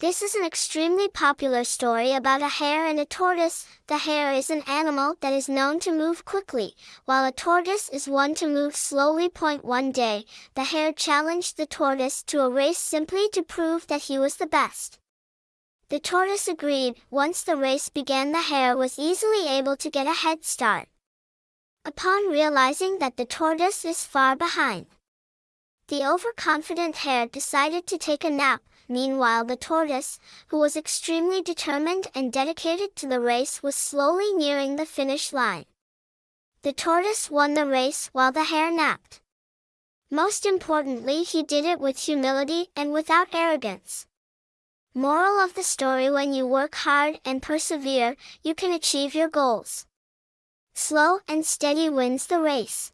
This is an extremely popular story about a hare and a tortoise. The hare is an animal that is known to move quickly, while a tortoise is one to move slowly. Point one day, the hare challenged the tortoise to a race simply to prove that he was the best. The tortoise agreed. Once the race began the hare was easily able to get a head start. Upon realizing that the tortoise is far behind, the overconfident hare decided to take a nap, Meanwhile the tortoise, who was extremely determined and dedicated to the race was slowly nearing the finish line. The tortoise won the race while the hare napped. Most importantly he did it with humility and without arrogance. Moral of the story When you work hard and persevere, you can achieve your goals. Slow and steady wins the race.